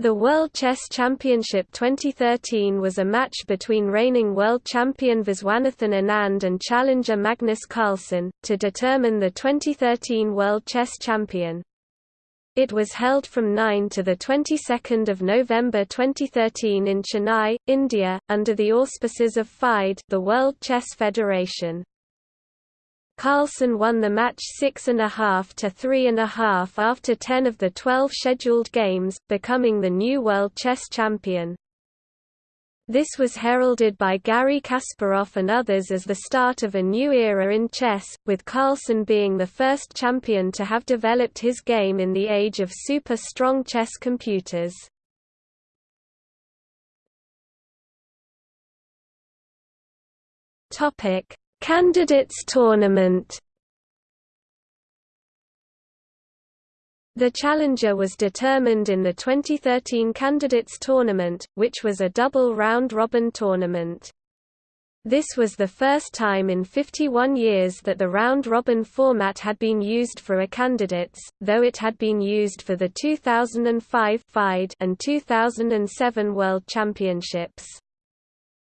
The World Chess Championship 2013 was a match between reigning world champion Viswanathan Anand and challenger Magnus Carlsen, to determine the 2013 World Chess Champion. It was held from 9 to the 22nd of November 2013 in Chennai, India, under the auspices of FIDE, the World Chess Federation. Carlsen won the match 6.5 to 3.5 after 10 of the 12 scheduled games, becoming the new world chess champion. This was heralded by Garry Kasparov and others as the start of a new era in chess, with Carlsen being the first champion to have developed his game in the age of super-strong chess computers. Topic: Candidates Tournament The challenger was determined in the 2013 Candidates Tournament, which was a double round-robin tournament. This was the first time in 51 years that the round-robin format had been used for a candidates, though it had been used for the 2005 and 2007 World Championships.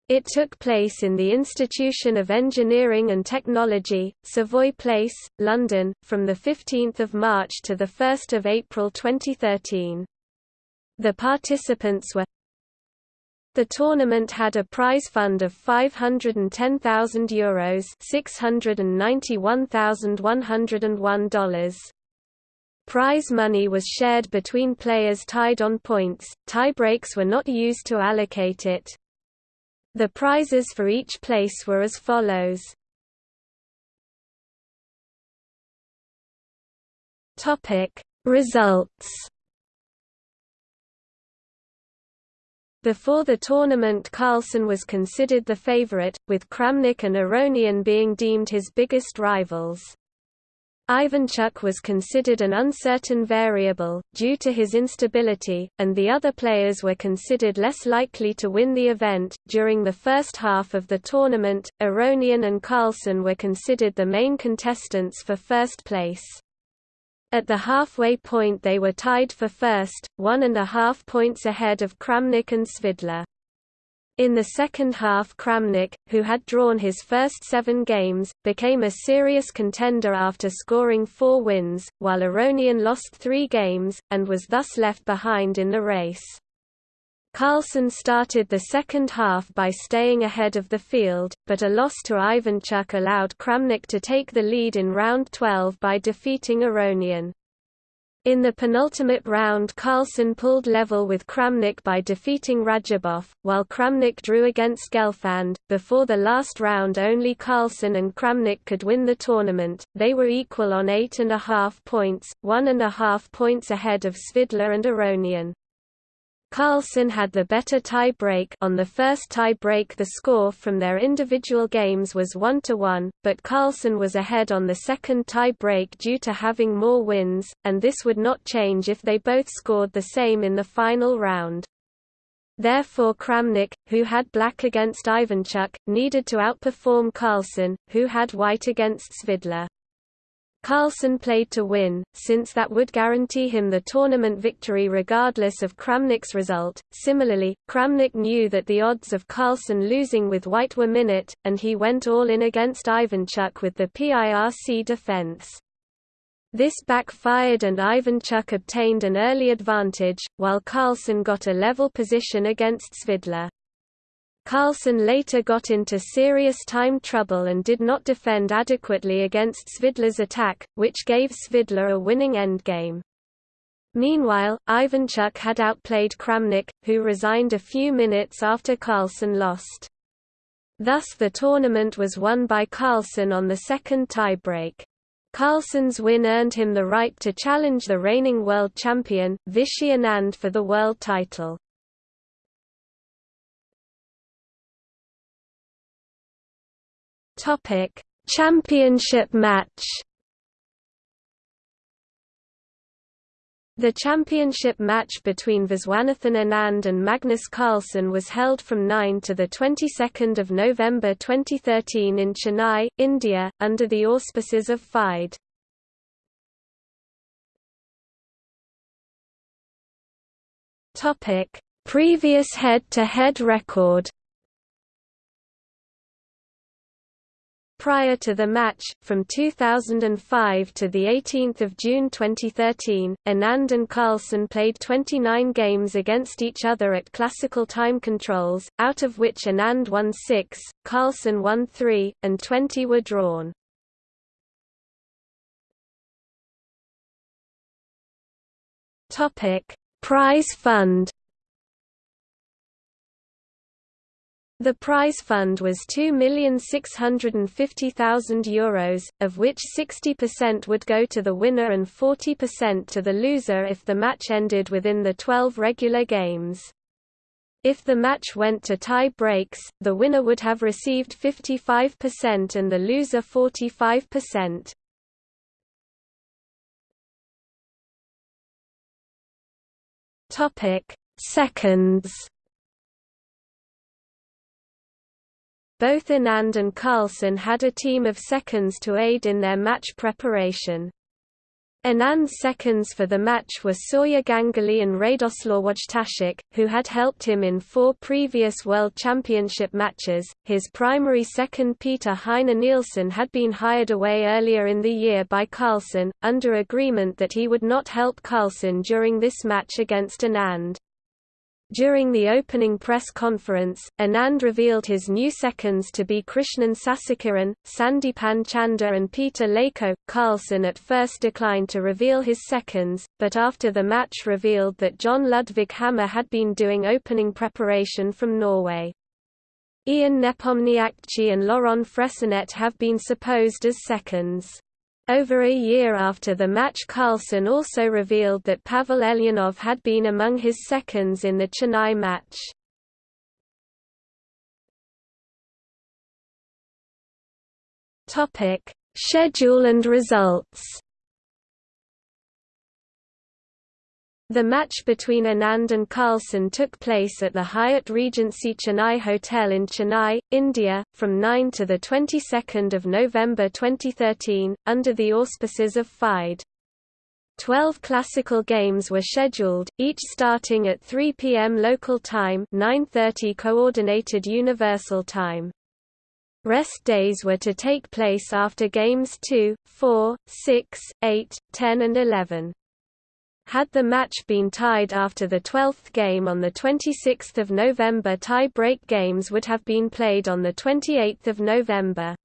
It took place in the Institution of Engineering and Technology, Savoy Place, London, from 15 March to 1 April 2013. The participants were the tournament had a prize fund of €510,000 Euros $691,101. Prize money was shared between players tied on points, tiebreaks were not used to allocate it, the prizes for each place were as follows. Topic: Results. Before the tournament Carlsen was considered the favorite, with Kramnik and Aronian being deemed his biggest rivals. Ivanchuk was considered an uncertain variable, due to his instability, and the other players were considered less likely to win the event. During the first half of the tournament, Aronian and Carlsen were considered the main contestants for first place. At the halfway point they were tied for first, one and a half points ahead of Kramnik and Svidler. In the second half Kramnik, who had drawn his first seven games, became a serious contender after scoring four wins, while Aronian lost three games, and was thus left behind in the race. Carlsen started the second half by staying ahead of the field, but a loss to Ivanchuk allowed Kramnik to take the lead in round 12 by defeating Aronian. In the penultimate round Carlsen pulled level with Kramnik by defeating Radjabov, while Kramnik drew against Gelfand. Before the last round only Carlsen and Kramnik could win the tournament, they were equal on eight and a half points, one and a half points ahead of Svidler and Aronian. Carlsen had the better tie-break on the first tie-break the score from their individual games was 1–1, but Carlsen was ahead on the second tie-break due to having more wins, and this would not change if they both scored the same in the final round. Therefore Kramnik, who had black against Ivanchuk, needed to outperform Carlsen, who had white against Svidler. Carlsen played to win, since that would guarantee him the tournament victory regardless of Kramnik's result. Similarly, Kramnik knew that the odds of Carlsen losing with white were minute, and he went all in against Ivanchuk with the PIRC defense. This backfired and Ivanchuk obtained an early advantage, while Carlsen got a level position against Svidler. Carlsen later got into serious time trouble and did not defend adequately against Svidler's attack, which gave Svidler a winning endgame. Meanwhile, Ivanchuk had outplayed Kramnik, who resigned a few minutes after Carlsen lost. Thus the tournament was won by Carlsen on the second tiebreak. Carlsen's win earned him the right to challenge the reigning world champion, Vishy Anand for the world title. Topic: Championship match. The championship match between Viswanathan Anand and Magnus Carlsen was held from 9 to the 22nd of November 2013 in Chennai, India, under the auspices of FIDE. Topic: Previous head-to-head -head record Prior to the match, from 2005 to 18 June 2013, Anand and Carlsen played 29 games against each other at classical time controls, out of which Anand won 6, Carlsen won 3, and 20 were drawn. Prize fund The prize fund was €2,650,000, of which 60% would go to the winner and 40% to the loser if the match ended within the 12 regular games. If the match went to tie breaks, the winner would have received 55% and the loser 45%. Topic: Seconds Both Anand and Carlsen had a team of seconds to aid in their match preparation. Anand's seconds for the match were Surya Ganguly and Radoslaw Wojtaszek, who had helped him in four previous World Championship matches. His primary second Peter Heine Nielsen had been hired away earlier in the year by Carlsen, under agreement that he would not help Carlsen during this match against Anand. During the opening press conference, Anand revealed his new seconds to be Krishnan Sasikiran, Sandipan Chanda and Peter Leko. Carlsen at first declined to reveal his seconds, but after the match revealed that Jon Ludvig Hammer had been doing opening preparation from Norway. Ian Nepomniachtchi and Laurent Fressinet have been supposed as seconds. Over a year after the match Carlsen also revealed that Pavel Elyanov had been among his seconds in the Chennai match. Schedule and results The match between Anand and Carlsen took place at the Hyatt Regency Chennai Hotel in Chennai, India, from 9 to the 22nd of November 2013, under the auspices of FIDE. Twelve classical games were scheduled, each starting at 3 p.m. local time 9.30 Coordinated Universal Time. Rest days were to take place after games 2, 4, 6, 8, 10 and 11. Had the match been tied after the 12th game on 26 November tie-break games would have been played on 28 November.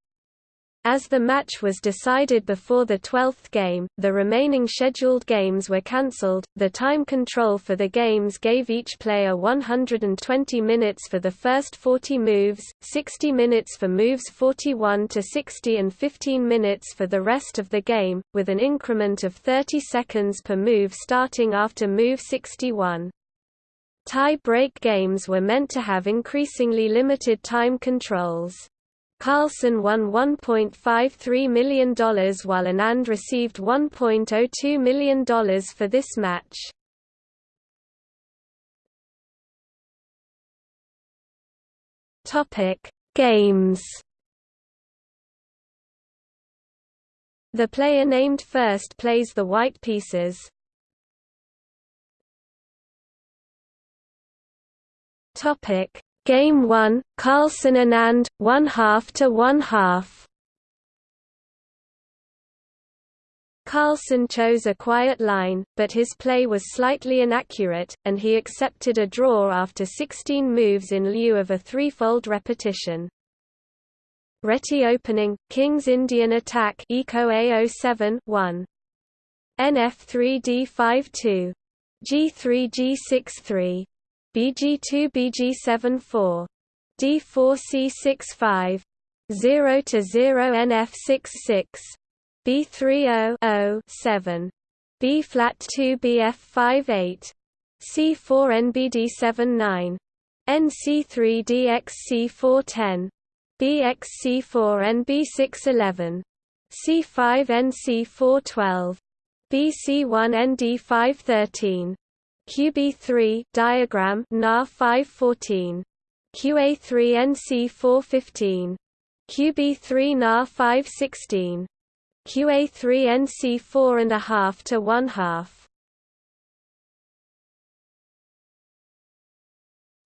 As the match was decided before the 12th game, the remaining scheduled games were cancelled. The time control for the games gave each player 120 minutes for the first 40 moves, 60 minutes for moves 41 to 60 and 15 minutes for the rest of the game, with an increment of 30 seconds per move starting after move 61. Tie-break games were meant to have increasingly limited time controls. Carlsen won $1.53 million while Anand received $1.02 million for this match. Games The player named first plays the white pieces. Topic Game 1, Carlsen and Anand, one half to one half. Carlsen chose a quiet line, but his play was slightly inaccurate, and he accepted a draw after 16 moves in lieu of a threefold repetition. Reti opening, King's Indian attack Eco A07 1. Nf3 D5 2. G3G63. BG2 BG74 D4C65 0 to 0 NF66 B30 7 B flat 2 BF58 C4 NBD79 NC3 DXC410 BXC4 NB611 C5 NC412 BC1 ND513 QB3 diagram NA 514 QA3 NC 415 QB3 NA 516 QA3 NC 4 and a half to 1 half.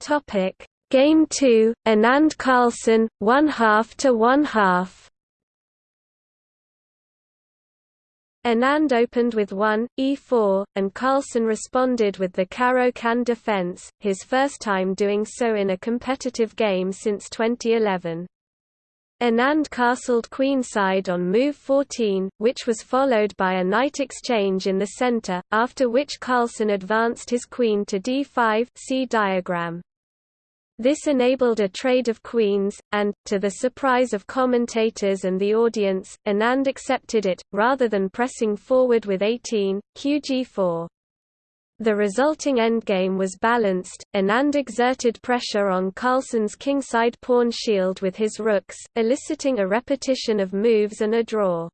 Topic. Game 2 Anand Carlsen 1 half to 1 half Anand opened with 1, e4, and Carlsen responded with the Caro-Kann defense, his first time doing so in a competitive game since 2011. Anand castled queenside on move 14, which was followed by a knight exchange in the center, after which Carlsen advanced his queen to d5 see diagram. This enabled a trade of queens, and, to the surprise of commentators and the audience, Anand accepted it, rather than pressing forward with 18, qg4. The resulting endgame was balanced, Anand exerted pressure on Carlsen's kingside pawn shield with his rooks, eliciting a repetition of moves and a draw.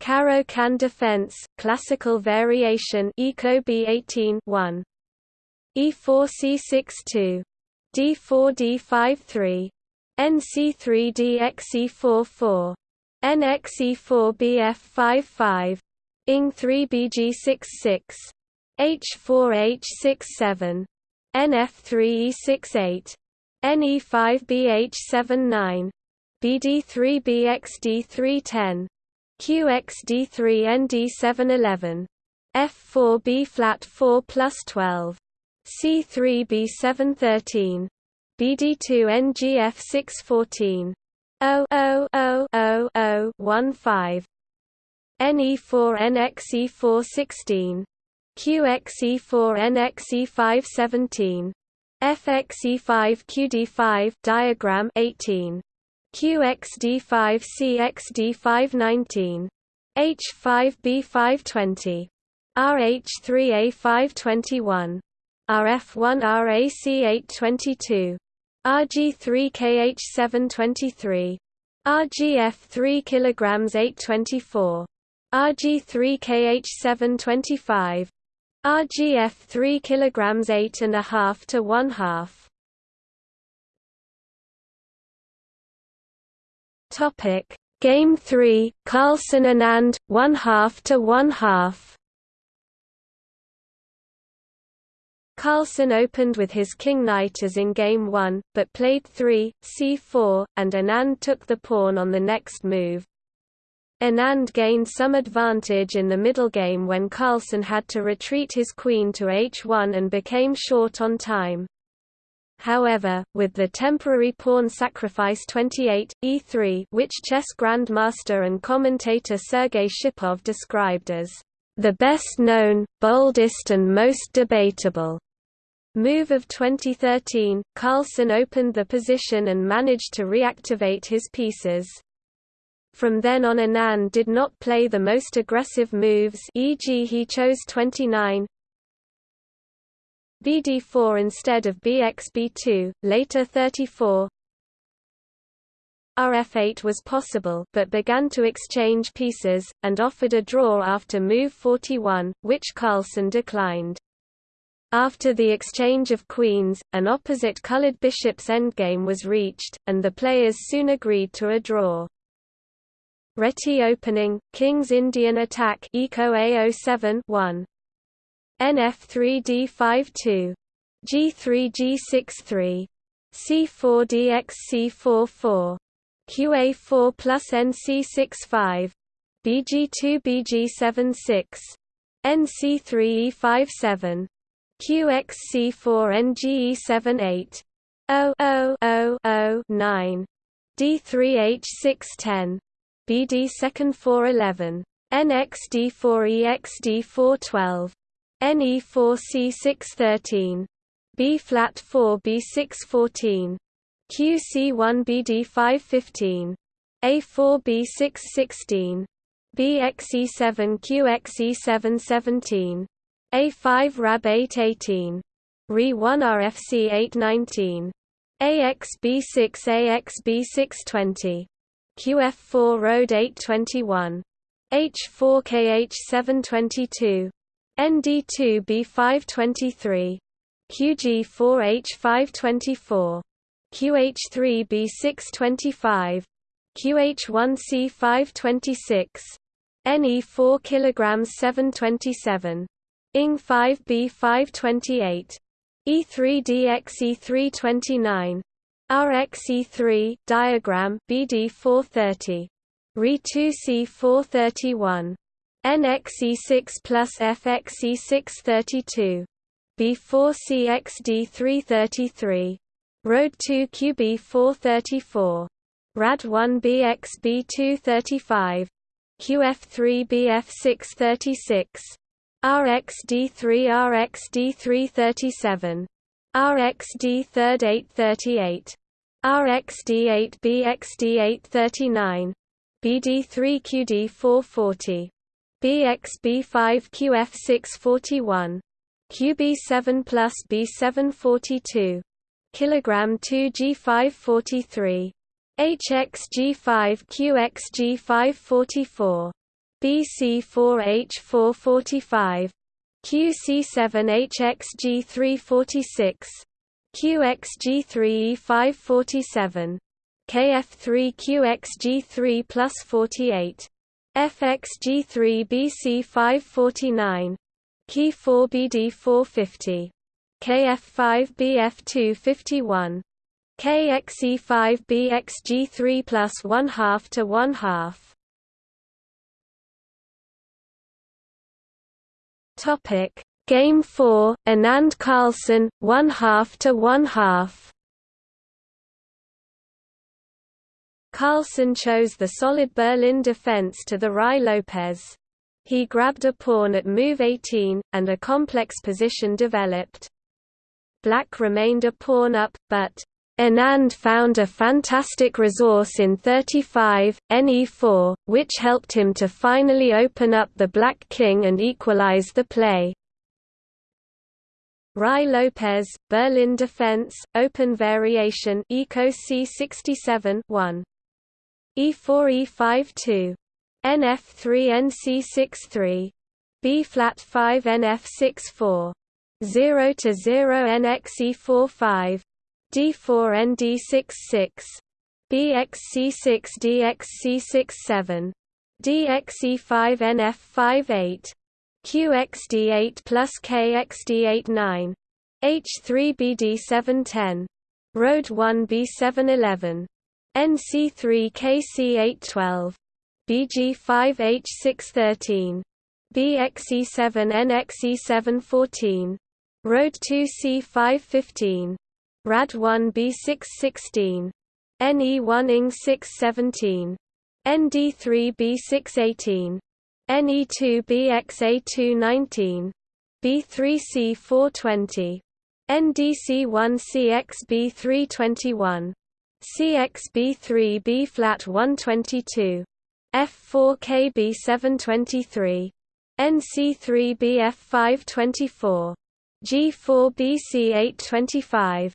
Caro-Kann defense, classical variation Eco B18 1. E4 C6 2 D4 D5 3 NC3 DXE4 4 NXE4 BF5 5 ING3 BG6 6 H4 H6 7 NF3 E6 8 NE5 BH7 9 BD3 BXD3 10 QXD3 ND7 11 F4 B flat 4 plus 12 C3 B7 13 BD2 NGF 6 14 0 0 0 0 0 1 5 NE4 NXE4 16 QXE4 NXE5 17 FXE5 QD5 diagram 18 QXD5 CXD5 19 H5B5 20 RH3A5 21 RF1 RAC 822 RG3 KH723. RGF 3 kg 824 RG3 KH725. RGF 3 kg 8 and a half to 1 half Topic Game 3 Carlsen and Anand 1 half to 1 half Carlsen opened with his king-knight as in Game 1, but played 3, c4, and Anand took the pawn on the next move. Anand gained some advantage in the middle game when Carlsen had to retreat his queen to h1 and became short on time. However, with the temporary pawn sacrifice 28, e3 which chess grandmaster and commentator Sergei Shipov described as the best known, boldest and most debatable Move of 2013, Carlsen opened the position and managed to reactivate his pieces. From then on Anand did not play the most aggressive moves e.g. he chose 29 BD4 instead of BXB2, later 34 RF8 was possible but began to exchange pieces, and offered a draw after move 41, which Carlsen declined. After the exchange of queens, an opposite-colored bishop's endgame was reached, and the players soon agreed to a draw. Reti opening, King's Indian attack Eco A07 1. NF3 D5 2. G3 G6 3. C4 DX C4 4. QA4 plus NC6 5. BG2 BG7 6. NC3 E5 7. QXC4 NGE78 00009 D3H610 BD second 411 NXD4EXD412 NE4C613 B flat 4 B614 QC1BD515 A4B616 BXE7 QXE717 a5 RAB 818. RE1 RFC 819. AXB6 AXB620. QF4 Road 821. H4 KH 722. ND2 B523. QG4 H524. QH3 B625. QH1 C526. NE4 kg 727. ING 5B 528. E3DXE329 RXE3 diagram BD430 Re2C431 NXE6 plus FXE632 B4CXD333 Road 2 QB434 RAD1BXB235 QF3BF636 RXD3 RXD337 RXD3 838 RXD8 BXD839 BD3QD440 BXB5QF641 QB7 plus B742 kilogram 2 G543 HXG5 QXG544 BC4H445 QC7HXG346 QXG3E547 KF3QXG3 plus 48 FXG3BC549 Key4BD450 KF5BF251 KXE5BXG3 plus 1 half to 1 half. Topic Game 4 Anand Carlsen 1 half to 1 half. Carlsen chose the solid Berlin defense to the Ruy Lopez. He grabbed a pawn at move 18, and a complex position developed. Black remained a pawn up, but Anand found a fantastic resource in 35, Ne4, which helped him to finally open up the black king and equalize the play. Ruy Lopez, Berlin Defense, Open Variation Eco C67 1. E4 E5 2. NF3 NC63 B flat 5 NF6 4. 0 to 0 NXE45 D4 ND66 BXC6 DXC67 DXE5 NF58 QXD8 plus KXD89 H3BD710 Road 1 B711 NC3 KC812 BG5H613 BXE7 NXE714 Road 2 C515 RAD1 B616 NE1 ING 617 ND3 B618 NE2 BXA219 B3C 420 NDC1 CXB321 CXB3 B flat 122 F4 KB 723 NC3 BF 524 G4 BC 825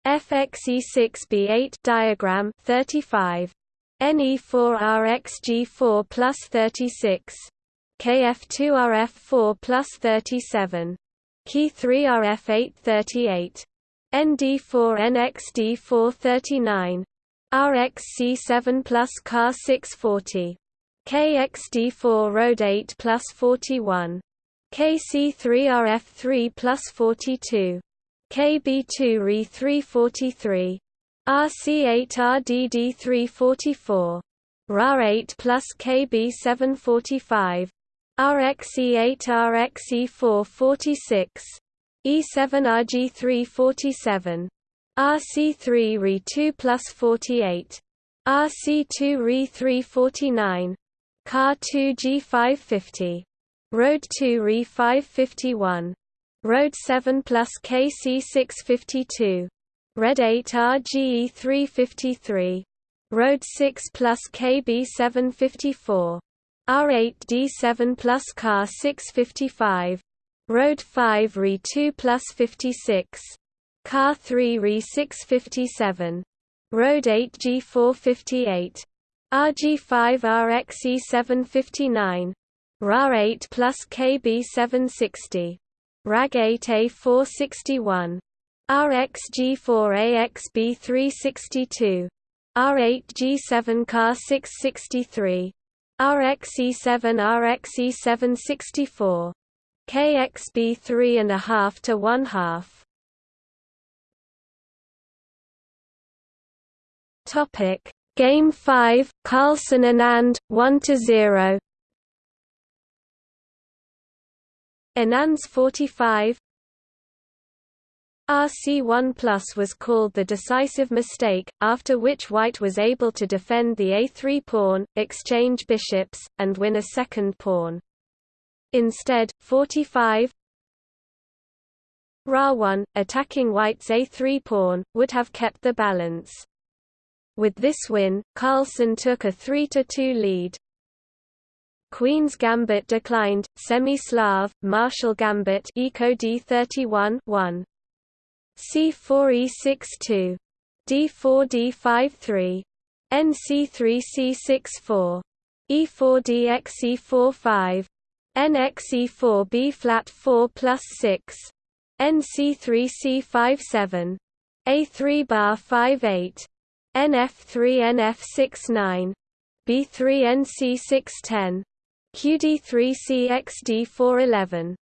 RH 429 NF2 NC 630 RC2A 531 RC4 G632 RDC1 BD 733 E6FX E634 FXE6B8 diagram 35 NE4RXG4 plus 36 KF2RF4 plus 37 Key3RF8 38 ND4NXD4 39 RXC7 plus CAR 640 KXD4 Road 8 plus 41 KC3RF3 plus 42 KB2 Re 343 RC8 RDD344 RA8 plus KB745 RXE8 RXE446 E7 RG347 RC3 Re 2 plus 48 RC2 Re 349 Car 2 G550 Road 2 Re 551 Road 7 plus KC652. Red 8 RGE353. Road 6 plus KB754. R8 D7 plus CAR 655. Road 5 RE 2 plus 56. CAR 3 RE 657. Road 8 G458. RG5 RXE759. RAR 8 plus KB760. RAG8A461. RXG4AXB362. R8G7CAR663. RXE7 RXE764. KXB 3.5 to 1 half. Topic Game 5 Carlsen and Anand 1 to 0 Anand's 45 RC1 Plus was called the decisive mistake, after which white was able to defend the a3 pawn, exchange bishops, and win a second pawn. Instead, 45 Ra1, attacking white's a3 pawn, would have kept the balance. With this win, Carlsen took a 3–2 lead. Queen's Gambit declined, Semi-Slav, Marshall Gambit Eco D31 1. C4 E62. D4 D53. NC3 C64. E4 DX E4 5. NX E4 B flat 4 plus 6. NC3 C5 7. A3 bar 5 8. NF3 NF69 B3 NC610 QD3 CXD411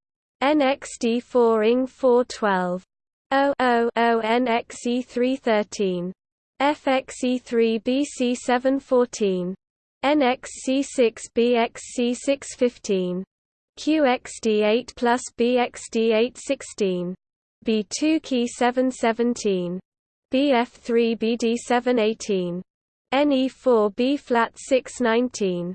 NXD4 ING 412 OO NXE313 FXE3 BC714 NXC6 BXC615 QXD8 plus BXD816 B2 key 717 BF3 BD718 NE4 B flat 619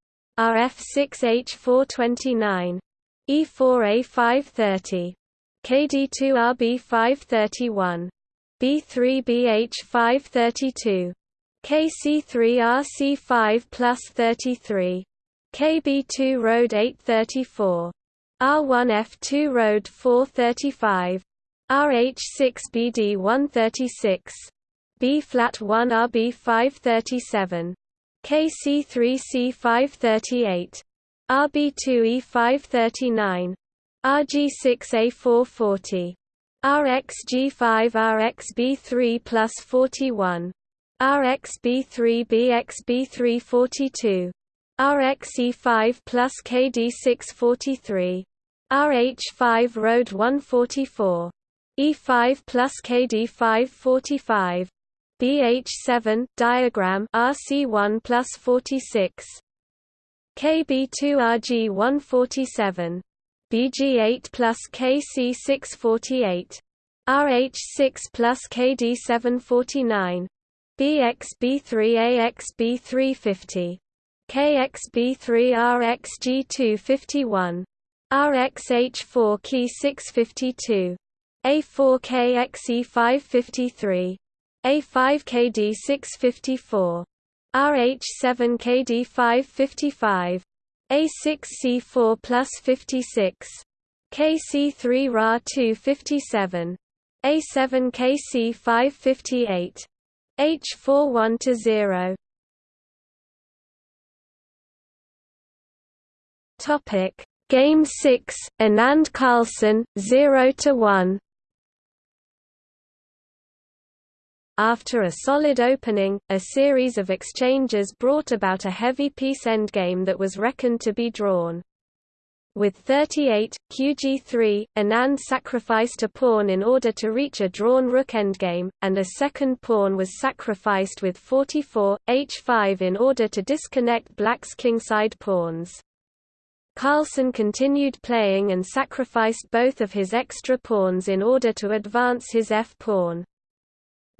RF6H429. E4A530. KD2RB531. B3BH532. KC3RC5 plus 33. KB2 Road 834. R1F2 Road 435. RH6BD136. B flat 1 RB537. KC3C538, RB2E539, RG6A440, RxG5 RxB3 plus 41, RxB3 BxB342, RxE5 plus KD643, RH5 Road 144, E5 plus KD545, BH7 diagram RC1 plus 46 KB2 RG 147 BG8 plus KC648 RH6 plus KD 749 BXB3 AXB350 KXB3 RXG251 RXH4 key 652 A4KXE553 A5KD654 RH7KD555 A6C4 plus 56 KC3 Ra 257 A7KC558 H4 1 to 0 Topic Game 6 Anand Carlsen 0 to 1 After a solid opening, a series of exchanges brought about a heavy piece endgame that was reckoned to be drawn. With 38, qg3, Anand sacrificed a pawn in order to reach a drawn rook endgame, and a second pawn was sacrificed with 44, h5 in order to disconnect black's kingside pawns. Carlsen continued playing and sacrificed both of his extra pawns in order to advance his f-pawn.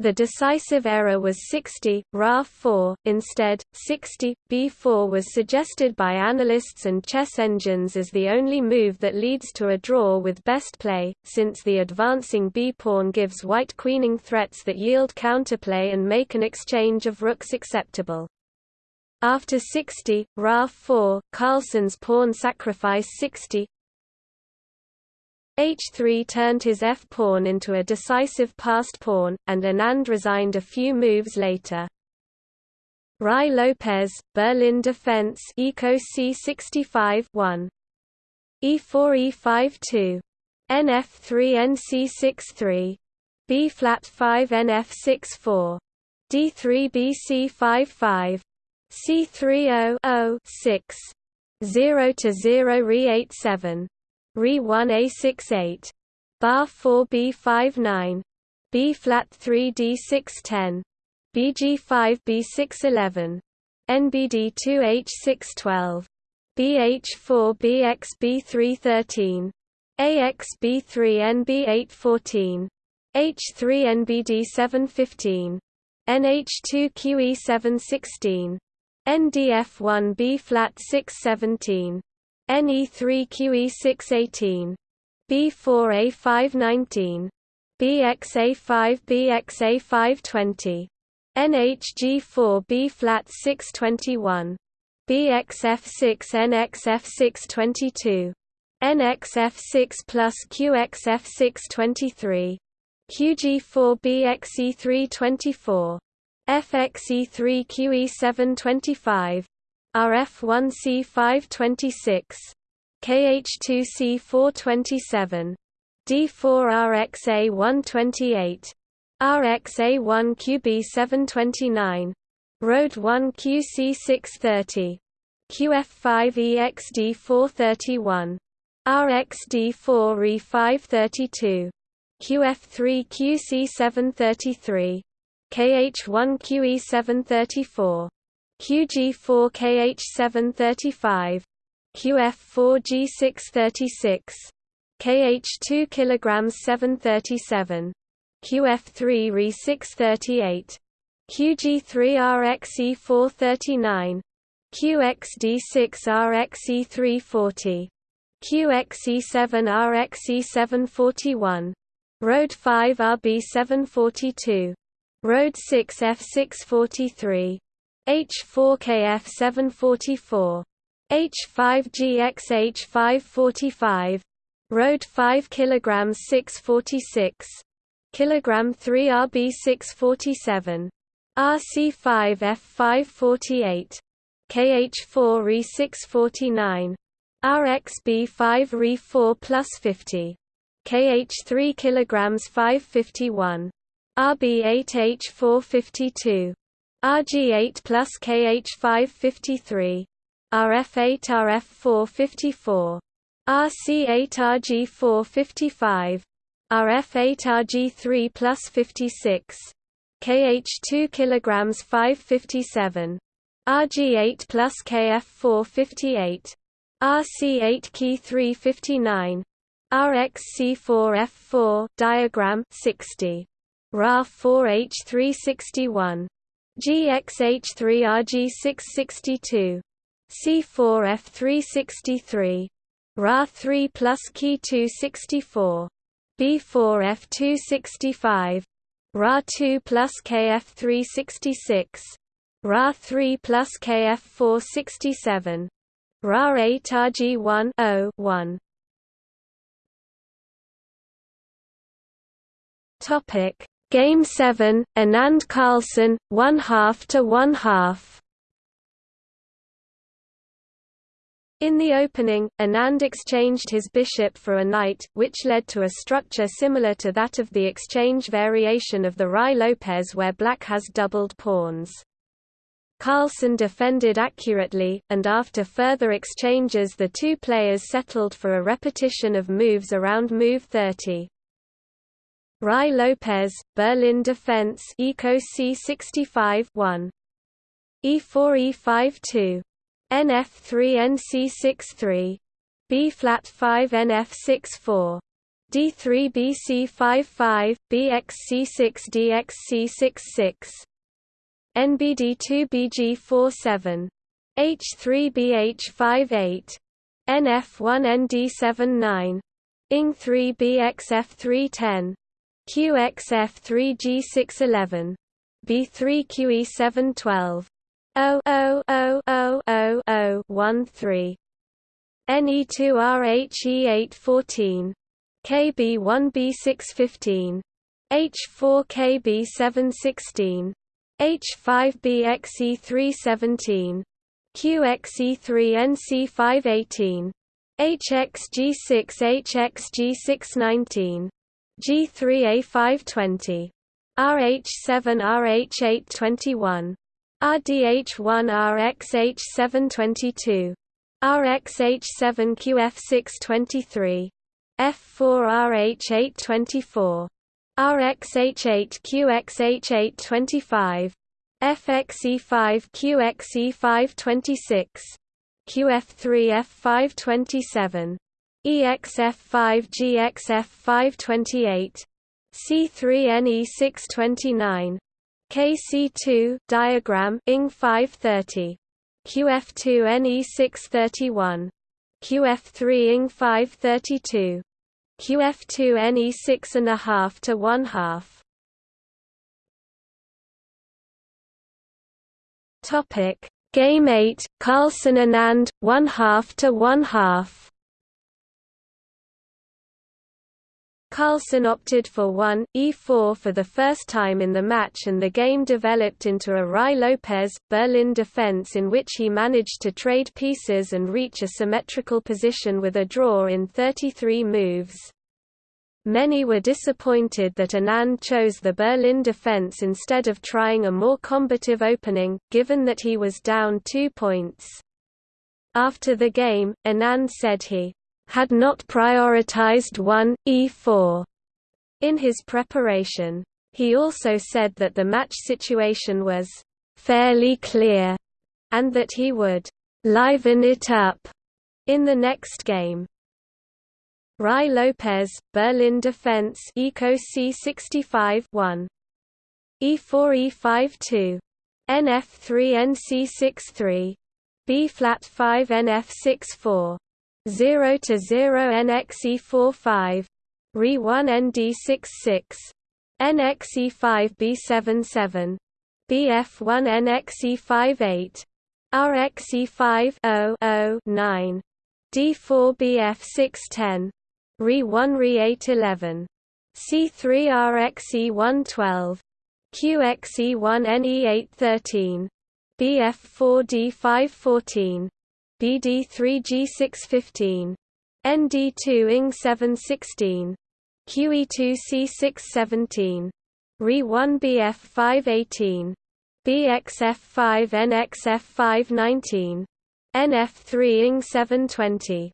The decisive error was 60, Ra 4, instead, 60, B4 was suggested by analysts and chess engines as the only move that leads to a draw with best play, since the advancing b-pawn gives white queening threats that yield counterplay and make an exchange of rooks acceptable. After 60, Ra 4, Carlsen's pawn sacrifice 60, h3 turned his f-pawn into a decisive passed pawn, and Anand resigned a few moves later. Ruy Lopez, Berlin Defense Eco C65 1. E4 E5 2. NF3 NC63. B flat 5 NF6 4. D3 BC 5 5. C3 0 0 6. 0 to 0 Re 8 7. Re 1 A68. Bar 4 B5 9. B flat 3 D6 10. BG5 B6 11. NBD 2 H6 12. BH4 BX B3 13. AX B3 NB 8 14. H3 NBD 7 15. NH2 QE 7 16. NDF1 B flat 6 17. NE3QE618. B4A519. BXA5 BXA520. NHG4 B flat 621. BXF6 NXF622. NXF6 plus QXF623. QG4 BXE324. FXE3 QE725. RF1C526, KH2C427, D4RXA128, RXA1QB729, Road 1 QC630, QF5EXD431, RXD4E532, QF3QC733, KH1QE734 QG4KH735, QF4G636, KH2 kg 737, QF3 Re638, QG3RXE439, QXD6RXE340, QXE7RXE741, Road 5 RB742, Road 6 F643, H4KF744, H5GXH545, Road 5 kg 646, kg 3 RB647, RC5F548, KH4 Re649, RXB5 Re4 plus 50, KH3 kg 551, RB8H452, RG8 plus KH553, RF8 RF454, RC8 RG455, RF8 RG3 plus 56, KH2 kg 557, RG8 plus KF458, RC8 Key 359, RXC4F4 diagram 60, RA4H361 GXH3RG662. C4F363. Ra3 plus Ki264. B4F265. Ra2 plus KF366. Ra3 plus KF467. Ra8 RG1 1. Topic Game 7, Anand Carlsen, one half to one half. In the opening, Anand exchanged his bishop for a knight, which led to a structure similar to that of the exchange variation of the Ruy Lopez where black has doubled pawns. Carlsen defended accurately, and after further exchanges the two players settled for a repetition of moves around move 30. Ruy Lopez, Berlin Defense Eco C65 1. E4 E5 2. NF3 NC63. B flat 5 NF6 4. D3 BC55, BXC6 DXC66 NBD2 BG47 H3 BH58 NF1 ND79 ING3 BXF310 QXF3 G611 B3 QE712 O O O O O O 13 NE2RHE814 KB1B615 H4KB716 H5BXE317 QXE3NC518 HXG6HXG619 G3A520 RH7RH821 RDH1RXH722 RXH7QF623 F4RH824 RXH8QXH825 FXE5QXE526 QF3F527 EXF5GXF528 C3NE629 KC2 diagram ING 530 QF2NE631 QF3 ING 532 QF2 Ne6 and a half to 1 half. Topic Game 8 Carlsen and and 1 half to 1 half. Carlsen opted for 1, e4 for the first time in the match and the game developed into a Ruy Lopez, Berlin defense in which he managed to trade pieces and reach a symmetrical position with a draw in 33 moves. Many were disappointed that Anand chose the Berlin defense instead of trying a more combative opening, given that he was down two points. After the game, Anand said he had not prioritized 1, e4 in his preparation. He also said that the match situation was fairly clear and that he would liven it up in the next game. Ruy Lopez, Berlin Defense Eco C65 1. E4 E5 2. NF3 NC63. B flat 5 NF6 4. 0 to 0 NXE45 Re1 ND66 NXE5 B77 BF1 NXE58 RXE5 0 9 D4 BF610 Re1 Re811 C3 RXE112 QXE1 NE813 BF4 D514 BD3G615 ND2 ING716 QE2C617 Re1BF518 BXF5NXF519 NF3 ING720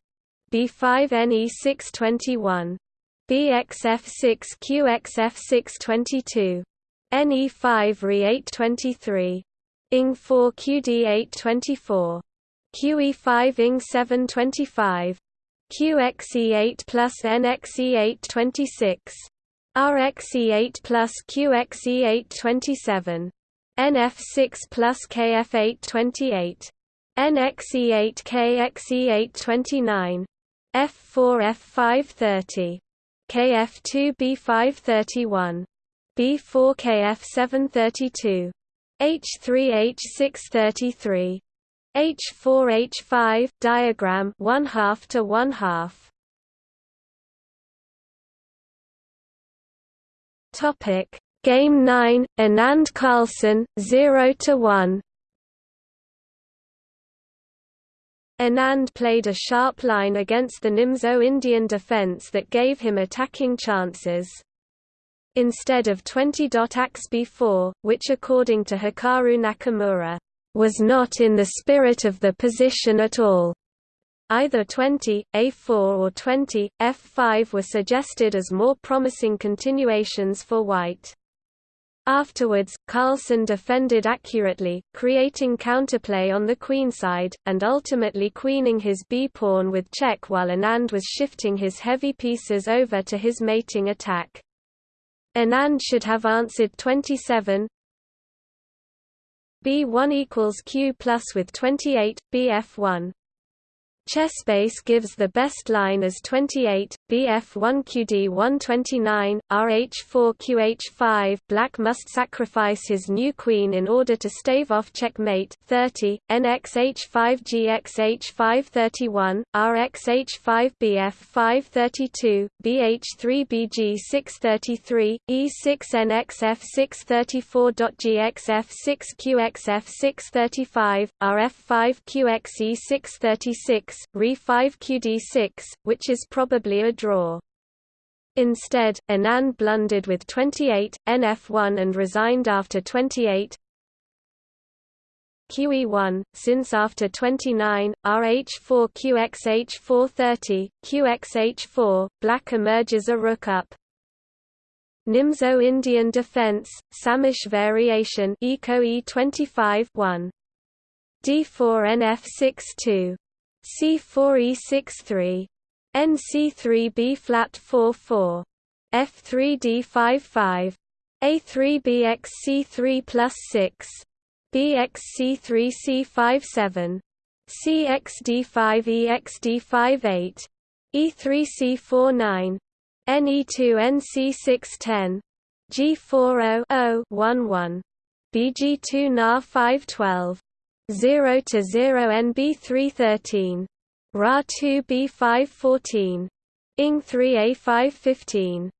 B5NE621 BXF6QXF622 NE5 Re823 ING4 QD824 QE5 ING 725 QXE8 plus NXE8 26 RXE8 plus QXE8 27 NF6 plus KF8 28 NXE8 KXE829, F4F530, KF2 B531, B4 KF732, H3 H6 33 H4 H5 diagram 1 half to 1 half Topic Game 9 Anand Carlsen 0 to 1 Anand played a sharp line against the Nimzo Indian defense that gave him attacking chances. Instead of 20. Axe b4, which according to Hikaru Nakamura, was not in the spirit of the position at all. Either 20, A4 or 20, F5 were suggested as more promising continuations for white. Afterwards, Carlsen defended accurately, creating counterplay on the queenside, and ultimately queening his b-pawn with check while Anand was shifting his heavy pieces over to his mating attack. Anand should have answered 27 b1 equals q plus with 28, bf1 Chessbase gives the best line as 28, Bf1 QD129, Rh4 QH5 Black must sacrifice his new queen in order to stave off checkmate 30, NXH5 GXH531, RXH5 BF532, BH3 BG633, E6 NXF634.GXF6 QXF635, RF5 QXE636, Re5 QD6, which is probably a draw. Instead, Anand blundered with 28, NF1 and resigned after 28, QE1, since after 29, RH4 QXH430, QXH4, black emerges a rook up. Nimzo Indian defense, Sämisch variation Eco E25 1. D4 NF62 C4E63 NC3B flat 44 F3D55 A3BXC3 plus 6 BXC3C57 CXD5EXD58 E3C49 NE2NC610 G40 BG2 NA 512 0 to 0 NB313 Ra2 B514 ING 3A515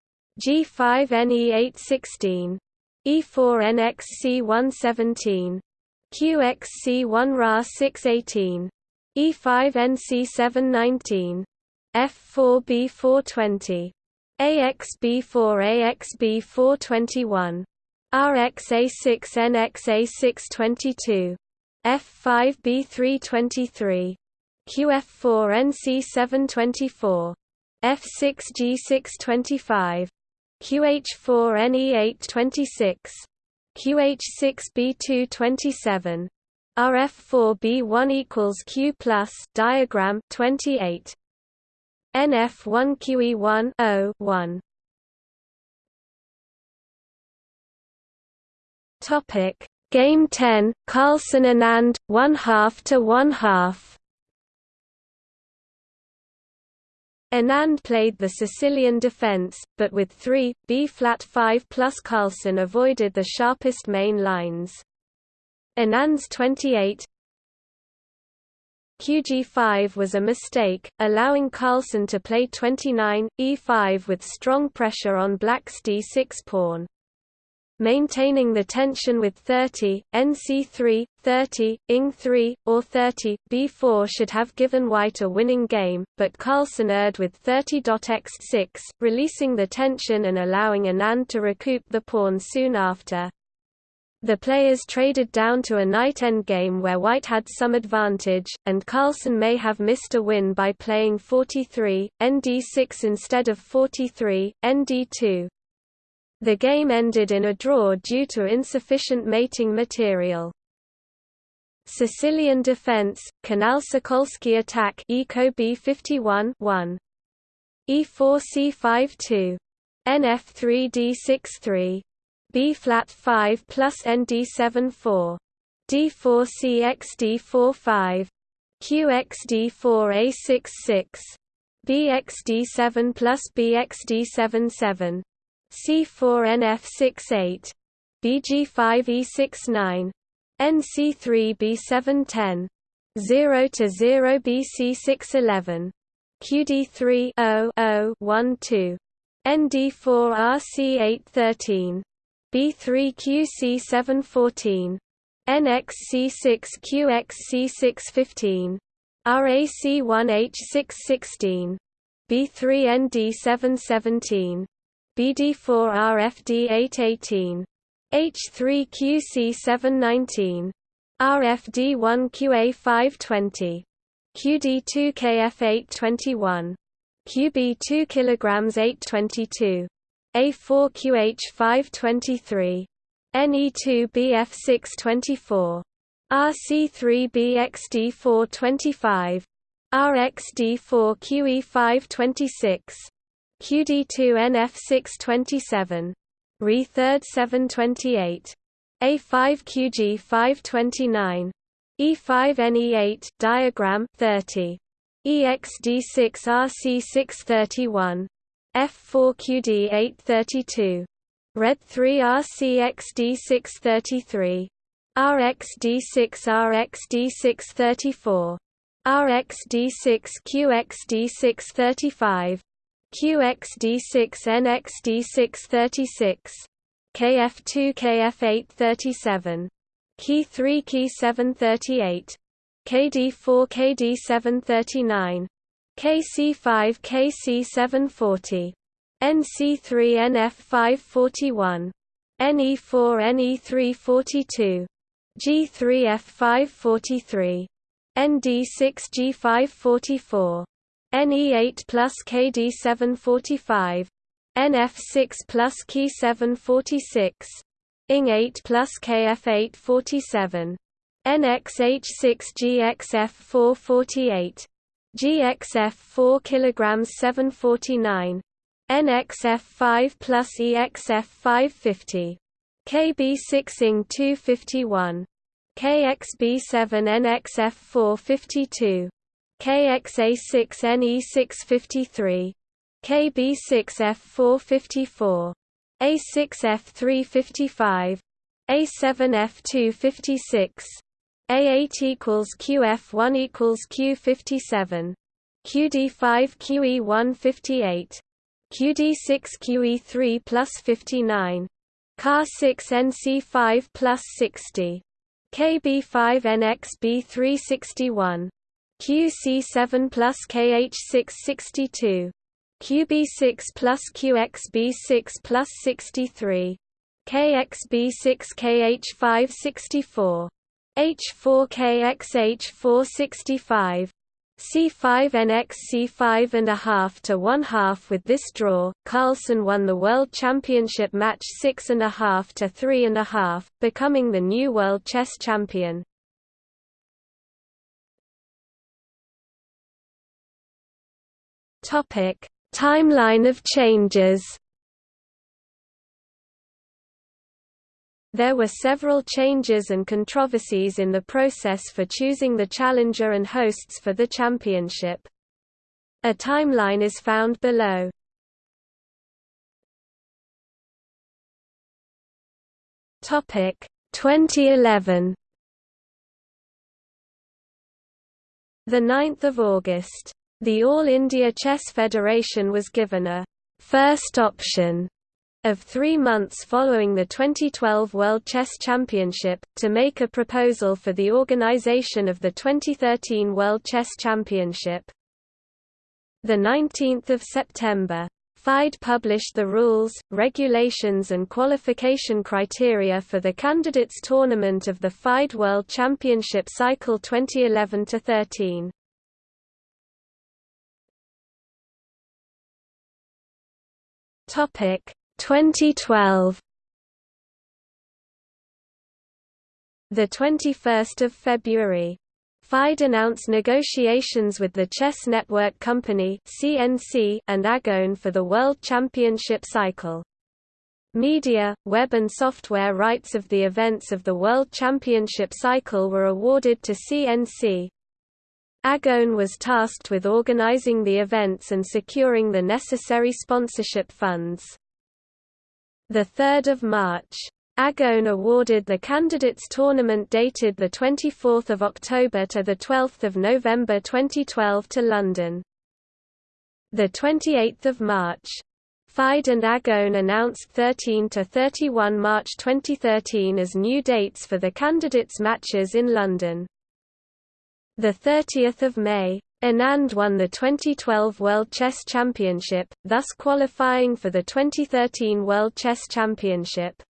G5 NE816 E4 NXC117 QXC1 Ra618 E5 NC719 F4 B420 AXB4 AXB421 RXA6 NXA622 F5B323 QF4 NC724 F6G625 QH4 NE826 QH6B227 RF4B1 equals Q plus diagram 28 NF1 QE1 0 1 Topic Game 10, Carlsen Anand, one half to one half. Anand played the Sicilian defense, but with 3, B-flat 5 plus Carlsen avoided the sharpest main lines. Anand's 28 QG5 was a mistake, allowing Carlsen to play 29, E5 with strong pressure on black's D6 pawn maintaining the tension with 30, NC3, 30, ING3, or 30, B4 should have given white a winning game, but Carlsen erred with 30.x6, releasing the tension and allowing Anand to recoup the pawn soon after. The players traded down to a knight endgame where white had some advantage, and Carlsen may have missed a win by playing 43, nd6 instead of 43, nd2. The game ended in a draw due to insufficient mating material. Sicilian defense, Canal Sokolsky attack Eco B51 1. E4 C5 2. NF3 D63. B flat 5 plus ND7 4. D4 CX D4 QXD4 A6 6. BXD7 plus BXD7 7. C4NF68, BG5E69, NC3B710, 0 to 0 BC611, QD3 0 0 1 2, ND4RC813, B3QC714, NXC6QXC615, RAC1H616, B3ND717, BD4RFD818, H3QC719, RFD1QA520, QD2KF821, QB2 kg 822, A4QH523, NE2BF624. RC3BXD425. RXD4QE526. QD2NF627. Re3rd 728. A5QG529. E5NE8 diagram 30. EXD6RC631. F4QD832. Red 3 RCXD633. RXD6RXD634. RXD6QXD635. QXD6NXD636. KF2 KF837. Key 3 Key 738. KD4 KD739. KC5 KC740. NC3 NF541. NE4 NE342. G3F543. ND6G544. NE8 plus KD745. NF6 plus K746. ING8 plus KF847. NXH6GXF448. GXF4 kilograms 749. NXF5 plus EXF550. KB6 ING 251. KXB7 NXF452. KXA6 NE653. KB6F454. A6F355. A7F256. A8 equals QF1 equals Q57. QD5 QE158. QD6 QE3 plus 59. CAR6 NC5 plus 60. KB5 NXB361. QC7 plus KH662. QB6 plus QXB6 plus 63. KXB6 KH564. H4KXH465. C5NX C5 and a half to one half with this draw, Carlsen won the World Championship match six and a half to three and a half, becoming the new World Chess Champion. Timeline of changes. There were several changes and controversies in the process for choosing the challenger and hosts for the championship. A timeline is found below. Topic 2011. The 9th of August. The All India Chess Federation was given a first option of three months following the 2012 World Chess Championship, to make a proposal for the organization of the 2013 World Chess Championship. 19 September. FIDE published the rules, regulations and qualification criteria for the candidates tournament of the FIDE World Championship Cycle 2011-13. Topic 2012 The 21st of February FIDE announced negotiations with the Chess Network Company (CNC) and Agon for the World Championship cycle. Media, web and software rights of the events of the World Championship cycle were awarded to CNC. Agon was tasked with organizing the events and securing the necessary sponsorship funds. 3 March. Agon awarded the candidates tournament dated 24 October to 12 November 2012 to London. 28 March. FIDE and Agon announced 13 to 31 March 2013 as new dates for the candidates matches in London. 30 May. Anand won the 2012 World Chess Championship, thus qualifying for the 2013 World Chess Championship.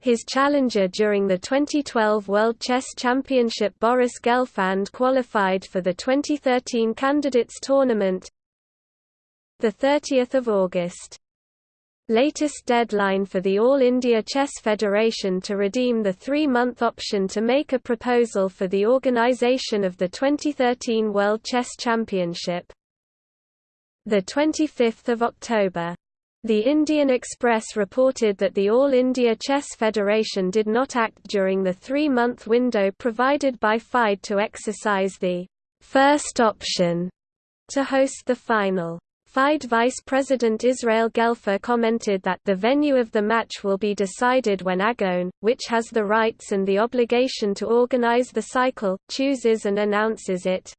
His challenger during the 2012 World Chess Championship Boris Gelfand qualified for the 2013 Candidates Tournament 30 August latest deadline for the All India Chess Federation to redeem the three-month option to make a proposal for the organisation of the 2013 World Chess Championship. 25 October. The Indian Express reported that the All India Chess Federation did not act during the three-month window provided by FIDE to exercise the first option to host the final. FIDE Vice President Israel Gelfer commented that the venue of the match will be decided when AGON, which has the rights and the obligation to organize the cycle, chooses and announces it.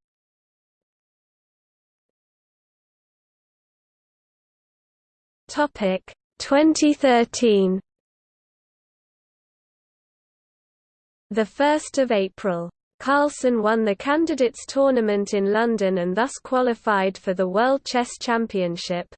Topic 2013 The 1st of April Carlsen won the Candidates Tournament in London and thus qualified for the World Chess Championship.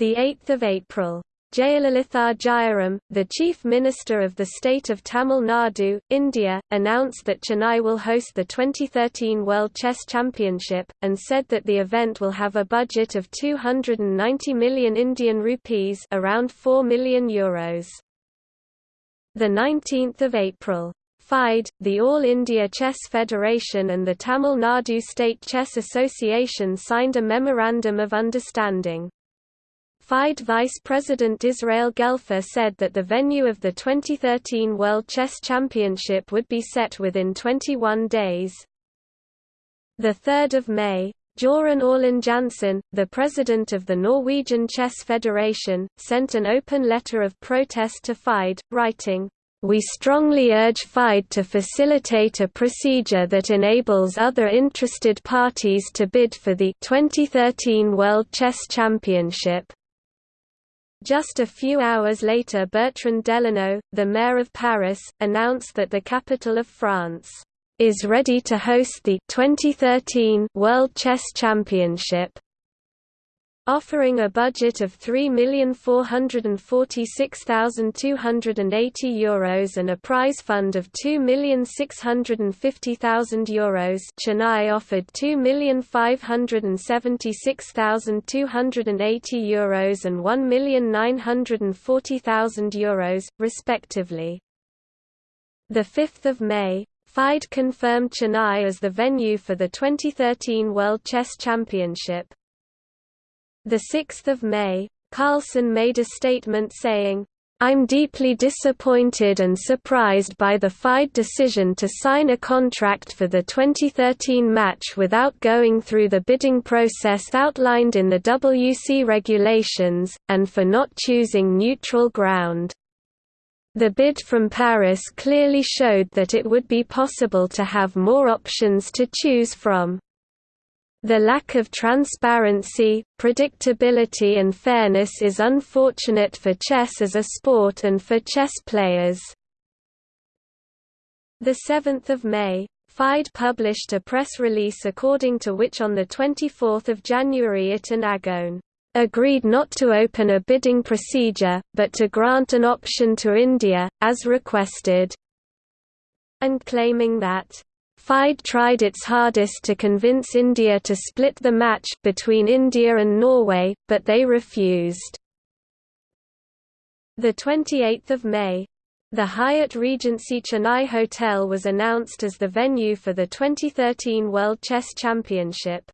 8 April. Jayalalitha Jayaram, the Chief Minister of the state of Tamil Nadu, India, announced that Chennai will host the 2013 World Chess Championship, and said that the event will have a budget of 290 million Indian rupees around 4 million euros. 19 April. FIDE, the All India Chess Federation and the Tamil Nadu State Chess Association signed a Memorandum of Understanding. FIDE Vice President Israel Gelfer said that the venue of the 2013 World Chess Championship would be set within 21 days. 3 May, Jøran Aulin-Jansson, the president of the Norwegian Chess Federation, sent an open letter of protest to FIDE, writing, we strongly urge FIDE to facilitate a procedure that enables other interested parties to bid for the 2013 World Chess Championship. Just a few hours later Bertrand Delanoë, the mayor of Paris, announced that the capital of France is ready to host the 2013 World Chess Championship offering a budget of €3,446,280 Euros and a prize fund of €2,650,000 Euros Chennai offered €2,576,280 Euros and €1,940,000 Euros, respectively. 5 May, FIDE confirmed Chennai as the venue for the 2013 World Chess Championship. 6 May, Carlsen made a statement saying, I'm deeply disappointed and surprised by the FIDE decision to sign a contract for the 2013 match without going through the bidding process outlined in the WC regulations, and for not choosing neutral ground. The bid from Paris clearly showed that it would be possible to have more options to choose from. The lack of transparency, predictability and fairness is unfortunate for chess as a sport and for chess players. 7 May, FIDE published a press release according to which on 24 January it and AGON agreed not to open a bidding procedure, but to grant an option to India, as requested, and claiming that FIDE tried its hardest to convince India to split the match between India and Norway, but they refused. 28 May. The Hyatt Regency Chennai Hotel was announced as the venue for the 2013 World Chess Championship.